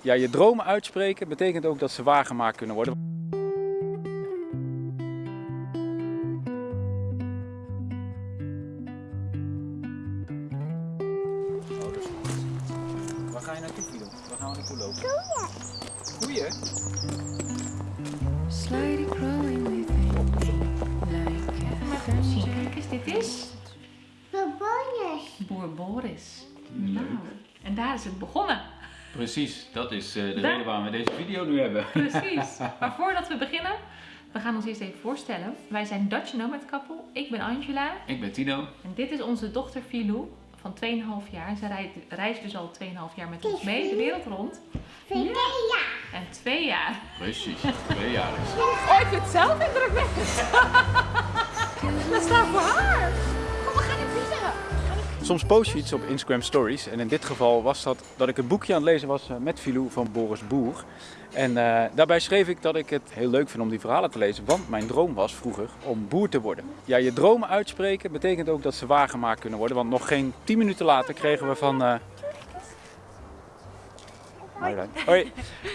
Ja, je dromen uitspreken betekent ook dat ze waargemaakt kunnen worden. Oh, dat is goed. Waar ga je naartoe, Fido? Waar gaan we naartoe lopen? Koeien? Kijk eens, dit is. Boer Boris. Leuk. Nou, en daar is het begonnen. Precies, dat is eh, de Daar- reden waarom we deze video nu hebben. Precies. Maar voordat we beginnen, we gaan ons eerst even voorstellen. Wij zijn Dutch Nomad Couple. Ik ben Angela Ik ben Tino. en dit is onze dochter Filou van 2,5 jaar. Zij rijdt- reist dus al 2,5 jaar met ons mee de wereld rond. Vind ja. En twee jaar. Precies, twee jaar is. Oh, ik vind het zelf indrukwekkend. Dat staat voor Soms post je iets op Instagram Stories. En in dit geval was dat dat ik een boekje aan het lezen was eh, met Filou van Boris Boer. En eh, daarbij schreef ik dat ik het heel leuk vind om die verhalen te lezen. Want mijn droom was vroeger om boer te worden. Ja, je dromen uitspreken betekent ook dat ze waargemaakt kunnen worden. Want nog geen 10 minuten later kregen we van... eh, Marjolein. Hoi.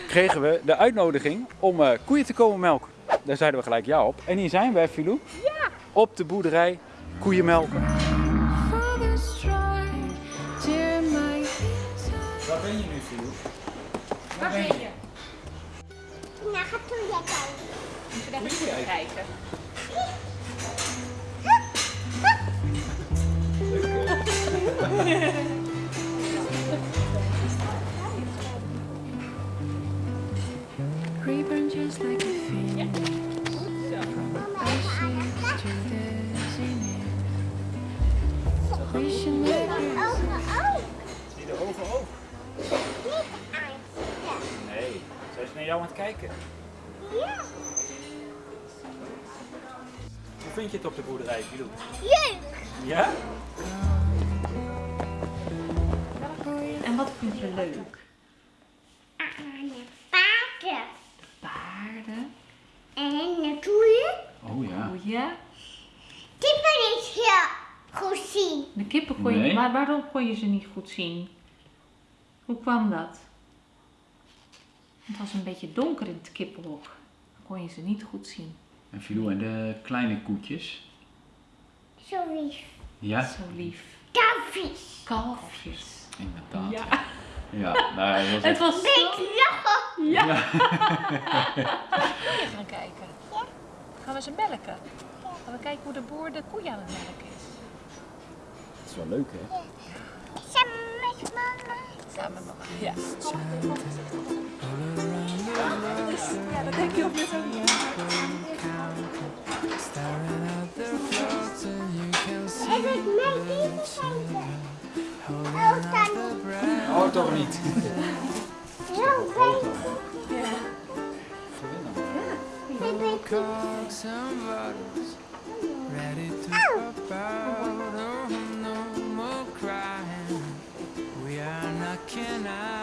Kregen we de uitnodiging om eh, koeien te komen melken. Daar zeiden we gelijk ja op. En hier zijn we, Filou. Ja. Op de boerderij koeien melken. Waar ben je nu, Filou? Waar ben je? Nou, ga toe jij kijken. Even kijken. Reborn just like jou aan het kijken. Ja. Hoe vind je het op de boerderij, Filou? Leuk. Ja? En wat vind je leuk? Aan de paarden. Paarden, En de koeien. Oh ja. koeien. Die ben ik heel goed zien. De kippen kon je Nee. maar waarom kon je ze niet goed zien? Hoe kwam dat? Het was een beetje donker in het kippenhok. Dan kon je ze niet goed zien. En Filou en de kleine koetjes. Zo lief. Ja, Zo lief. Kalfjes. Kalfjes. inderdaad. Ja. Ja, nou, het was Het was zo... Lachen. Ja. Koeien gaan kijken. Gaan we ze melken? Gaan we kijken hoe de boer de koeien aan het melken is. Het is wel leuk, hè? Samen met mama. Samen met mama. Ja. Ja, dat denk je ook met Staring at the clouds and you can see En ik met die kijken. Oh, dan. Oh, toch niet. Heel fijn. cocks and bottles ready to pop out. Oh, no more crying. We are knocking out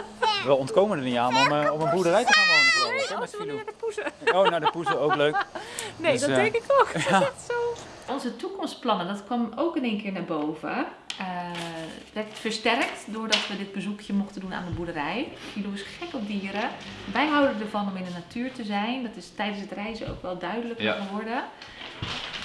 we ontkomen er niet aan om eh, op een boerderij te gaan wonen, geloof ik, hè, met Filou. de poezen. Oh, naar de poezen ook leuk. Nee, Dus, dat eh, denk ik ook. Dat is echt zo. Onze toekomstplannen, dat kwam ook in één keer naar boven. Eh werd versterkt doordat we dit bezoekje mochten doen aan de boerderij. Filou is gek op dieren. Wij houden ervan om in de natuur te zijn. Dat is tijdens het reizen ook wel duidelijker Ja. geworden.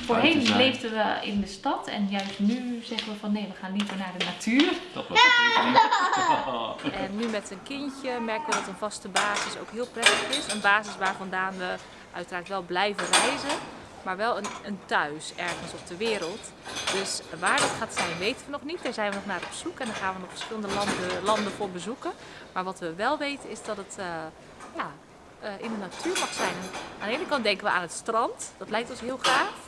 Voorheen leefden we in de stad en juist nu zeggen we van nee, we gaan liever naar de natuur. Dat was het En nu met een kindje merken we dat een vaste basis ook heel prettig is. Een basis waar vandaan we uiteraard wel blijven reizen, maar wel een, een thuis ergens op de wereld. Dus waar dat gaat zijn weten we nog niet. Daar zijn we nog naar op zoek en daar gaan we nog verschillende landen, landen voor bezoeken. Maar wat we wel weten is dat het eh, ja, eh, in de natuur mag zijn. En aan de ene kant denken we aan het strand, dat lijkt ons heel gaaf.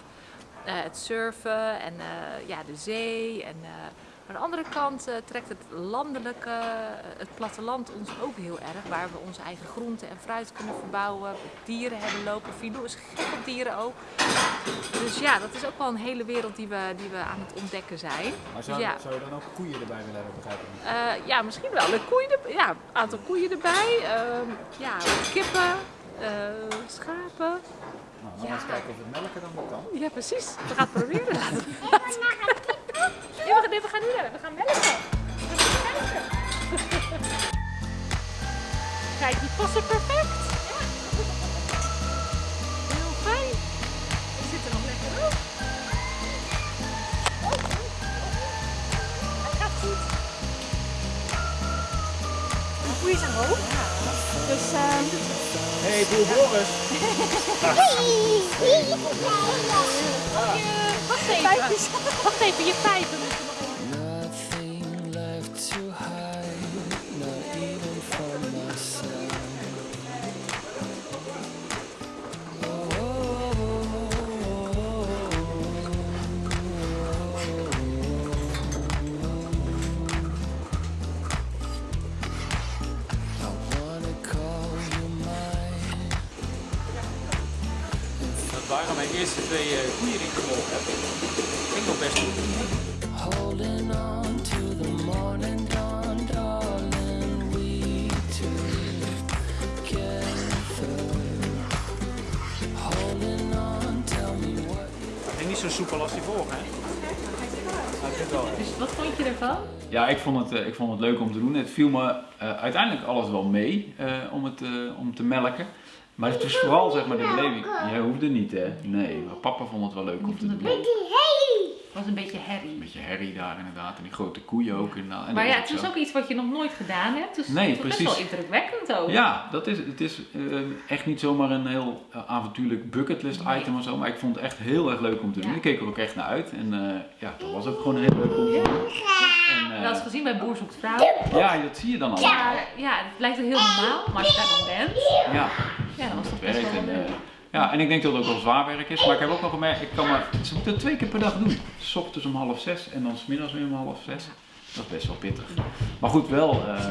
Eh, het surfen en eh, ja, de zee en eh, Aan de andere kant trekt het landelijke, het platteland ons ook heel erg. Waar we onze eigen groenten en fruit kunnen verbouwen. Dieren hebben lopen. Filou is gek op dieren ook. Dus ja, dat is ook wel een hele wereld die we, die we aan het ontdekken zijn. Maar zou- Ja. zou je dan ook koeien erbij willen hebben, begrijp ik? Ja, misschien wel. De koeien ja, een aantal koeien erbij. Ehm, ja, kippen, eh, schapen. Nou, dan Ja. eens kijken of het melken dan kan. Ja, precies. We gaan het proberen. Laten we- Nee, we gaan, nee, we gaan nu rennen. We gaan melken. We gaan kijken. Kijk, die passen perfect. Heel fijn. Ik zit er nog lekker op. Hij gaat goed. De koeien zijn hoog. Hey, boer Boris! wacht even. Wacht even, je pijpen eerste twee eh, koeien die ik gevolgd heb. Ging nog best goed. Holding on to the morning dawn, darling, we together. Holding on, tell me what Het ging niet zo soepel als die vorige, hè? Ja, ik vind wel. Dus wat vond je ervan? Ja, ik vond, het, eh, ik vond het leuk om te doen. Het viel me eh, uiteindelijk alles wel mee eh, om, het, eh, om te melken. Maar het is vooral zeg maar de beleving. Jij hoefde niet hè? Nee, maar papa vond het wel leuk om te vond het doen. Het was een beetje herrie. Een beetje herrie daar inderdaad. En die grote koeien ook inderdaad. En Maar dat ja, het is ook iets wat je nog nooit gedaan hebt. Dus Nee, het was best precies. wel indrukwekkend ook. Ja, dat is, het is eh, echt niet zomaar een heel eh, avontuurlijk bucketlist Nee. item of zo. Maar ik vond het echt heel erg leuk om te doen. Ja. Ik keek er ook echt naar uit. En eh, ja, dat was ook gewoon heel leuk om te doen. En, Wel eens gezien bij Boer zoekt vrouw. ja, dat zie je dan al. Maar ja, het lijkt heel normaal. Maar als je daar dan bent, Ja. Ja, was dat werkt. wel En, eh, ja, en ik denk dat het ook wel zwaar werk is. Maar ik heb ook wel gemerkt, ik kan maar, ze moeten het twee keer per dag doen. S ochtends om half zes en dan smiddags weer om half zes. Dat is best wel pittig. Maar goed, wel, eh,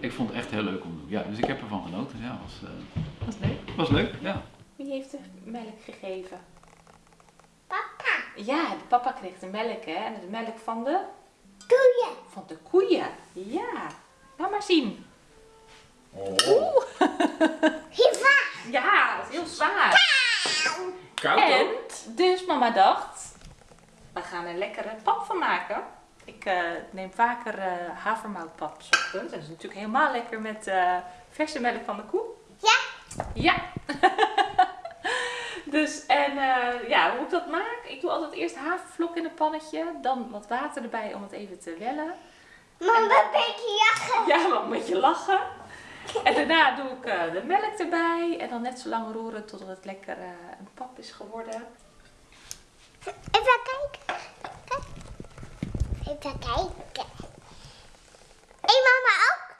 ik vond het echt heel leuk om te doen. Ja, dus ik heb ervan genoten. Ja, was, eh, Dat is leuk. was leuk. Ja. Wie heeft de melk gegeven? Papa. Ja, de papa kreeg de melk, hè? En de melk van de? Koeien. Van de koeien. Ja. Laat maar zien. Oeh. Ja, dat is heel zwaar. Koud En dus mama dacht, we gaan er lekkere pap van maken. Ik eh, neem vaker eh havermoutpap ochtends. En dat is natuurlijk helemaal lekker met eh, verse melk van de koe. Ja. Ja. dus en eh, ja, hoe ik dat maak? Ik doe altijd eerst havervlok in een pannetje. Dan wat water erbij om het even te wellen. Mama, een beetje lachen. Ja, maar een beetje lachen. En daarna doe ik eh, de melk erbij. En dan net zo lang roeren totdat het lekker eh, een pap is geworden. Even kijken. Even kijken. Hé, mama ook.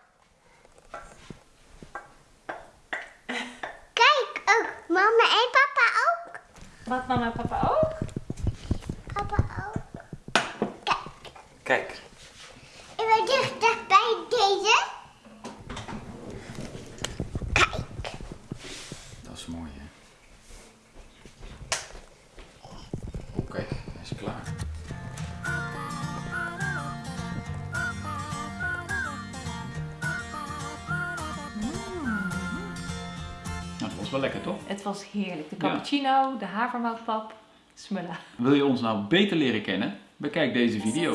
Kijk, ook. Mama en papa ook. Wat mama en papa ook? Papa ook. Kijk. Kijk. Even dichter bij deze. Wel lekker, toch? Het was heerlijk. De Ja. cappuccino, de havermoutpap, smullen. Wil je ons nou beter leren kennen? Bekijk deze video.